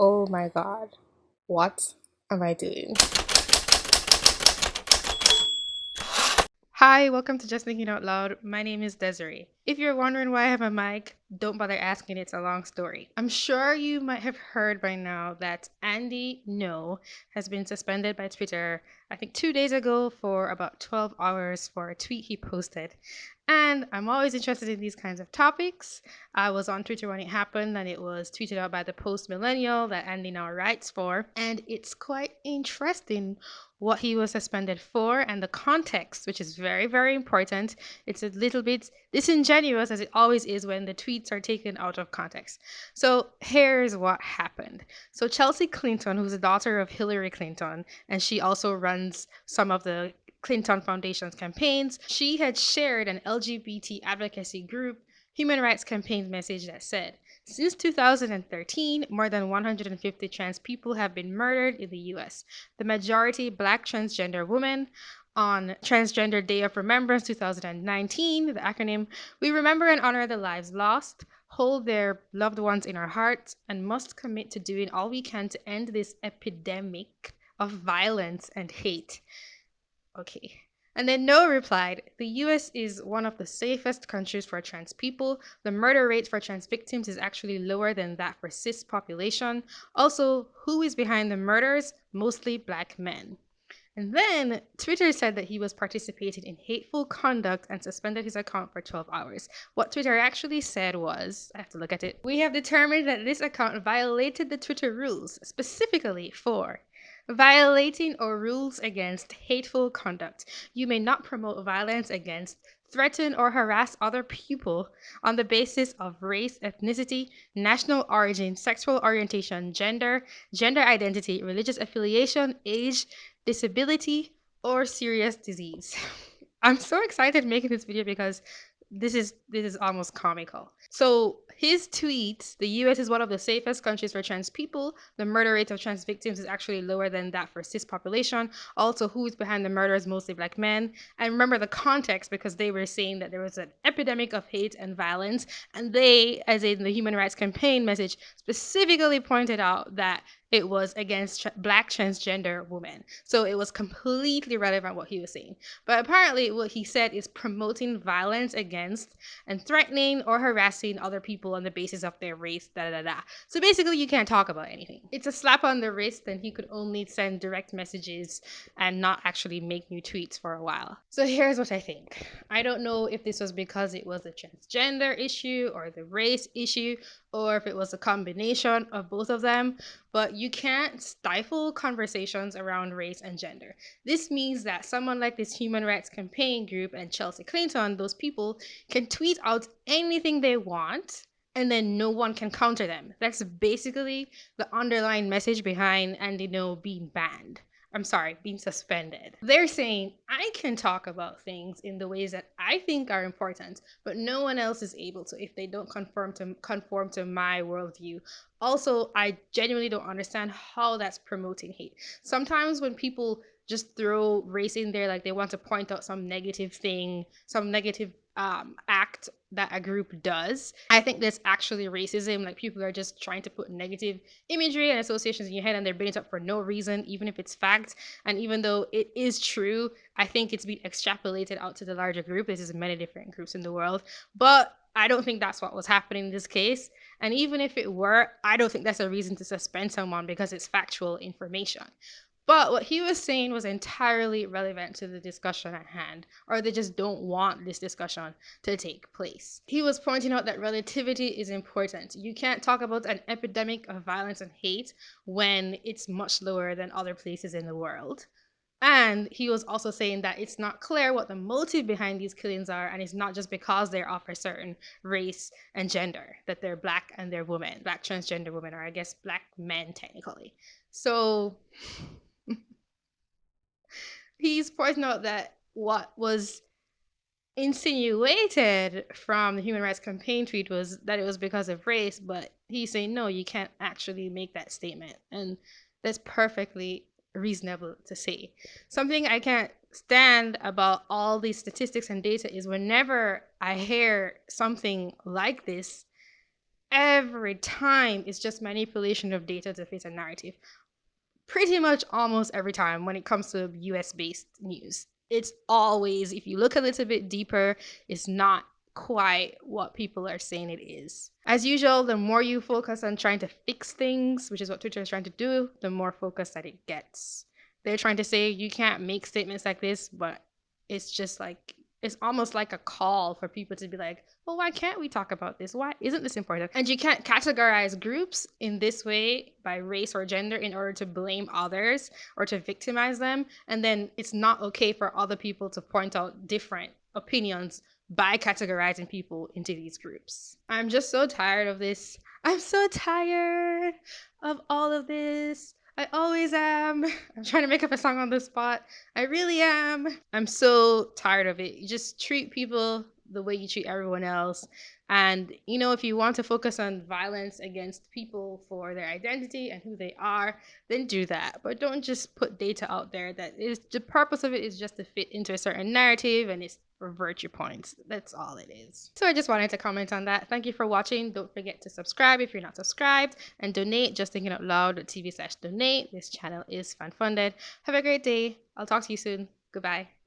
Oh my god. What am I doing? Hi, welcome to Just Thinking Out Loud. My name is Desiree. If you're wondering why I have a mic, don't bother asking, it's a long story. I'm sure you might have heard by now that Andy Ngo has been suspended by Twitter, I think two days ago, for about 12 hours for a tweet he posted. And I'm always interested in these kinds of topics. I was on Twitter when it happened, and it was tweeted out by the Post Millennial that Andy now writes for. And it's quite interesting what he was suspended for and the context, which is very, very important. It's a little bit disingenuous, as it always is when the tweets are taken out of context. So here's what happened. So Chelsea Clinton, who's the daughter of Hillary Clinton, and she also runs some of the Clinton Foundation's campaigns, she had shared an LGBT advocacy group human rights campaign message that said, since 2013, more than 150 trans people have been murdered in the US, the majority black transgender women. On Transgender Day of Remembrance 2019, the acronym, we remember and honor the lives lost, hold their loved ones in our hearts, and must commit to doing all we can to end this epidemic of violence and hate. Okay, and then Ngo replied, The US is one of the safest countries for trans people. The murder rate for trans victims is actually lower than that for cis population. Also, who is behind the murders? Mostly black men. And then Twitter said that he was participating in hateful conduct and suspended his account for 12 hours. What Twitter actually said was, I have to look at it, we have determined that this account violated the Twitter rules, specifically for Violating or rules against hateful conduct. You may not promote violence against, threaten, or harass other people on the basis of race, ethnicity, national origin, sexual orientation, gender, gender identity, religious affiliation, age, disability, or serious disease. I'm so excited making this video because this is this is almost comical. So his tweets, the US is one of the safest countries for trans people. The murder rate of trans victims is actually lower than that for cis population. Also, who is behind the murders? Mostly black men. And remember the context because they were saying that there was an epidemic of hate and violence. And they, as in the Human Rights Campaign message, specifically pointed out that it was against tra- black transgender women. So it was completely relevant what he was saying. But apparently, what he said is promoting violence against and threatening or harassing other people on the basis of their race, da da da. So basically, you can't talk about anything. It's a slap on the wrist, and he could only send direct messages and not actually make new tweets for a while. So here's what I think I don't know if this was because it was a transgender issue or the race issue or if it was a combination of both of them, but you can't stifle conversations around race and gender. This means that someone like this human rights campaign group and Chelsea Clinton, those people, can tweet out anything they want and then no one can counter them. That's basically the underlying message behind Andy Ngo being banned. I'm sorry, being suspended. They're saying I can talk about things in the ways that I think are important, but no one else is able to if they don't conform to conform to my worldview. Also, I genuinely don't understand how that's promoting hate. Sometimes when people just throw race in there, like they want to point out some negative thing, some negative um, act that a group does. I think that's actually racism. Like people are just trying to put negative imagery and associations in your head and they're bringing it up for no reason, even if it's fact. And even though it is true, I think it's been extrapolated out to the larger group. This is many different groups in the world. But I don't think that's what was happening in this case. And even if it were, I don't think that's a reason to suspend someone because it's factual information. But what he was saying was entirely relevant to the discussion at hand, or they just don't want this discussion to take place. He was pointing out that relativity is important. You can't talk about an epidemic of violence and hate when it's much lower than other places in the world. And he was also saying that it's not clear what the motive behind these killings are, and it's not just because they're of a certain race and gender, that they're black and they're women, black transgender women, or I guess black men technically. So he's pointing out that what was insinuated from the human rights campaign tweet was that it was because of race but he's saying no you can't actually make that statement and that's perfectly reasonable to say something i can't stand about all these statistics and data is whenever i hear something like this every time it's just manipulation of data to fit a narrative. Pretty much almost every time when it comes to US based news. It's always, if you look a little bit deeper, it's not quite what people are saying it is. As usual, the more you focus on trying to fix things, which is what Twitter is trying to do, the more focus that it gets. They're trying to say you can't make statements like this, but it's just like it's almost like a call for people to be like, well, why can't we talk about this? Why isn't this important? And you can't categorize groups in this way by race or gender in order to blame others or to victimize them. And then it's not okay for other people to point out different opinions by categorizing people into these groups. I'm just so tired of this. I'm so tired of all of this. I always am. I'm trying to make up a song on the spot. I really am. I'm so tired of it. You just treat people the way you treat everyone else. And, you know, if you want to focus on violence against people for their identity and who they are, then do that. But don't just put data out there that is the purpose of it is just to fit into a certain narrative and it's for virtue points. That's all it is. So I just wanted to comment on that. Thank you for watching. Don't forget to subscribe if you're not subscribed and donate just thinking out loud.tv slash donate. This channel is fan funded. Have a great day. I'll talk to you soon. Goodbye.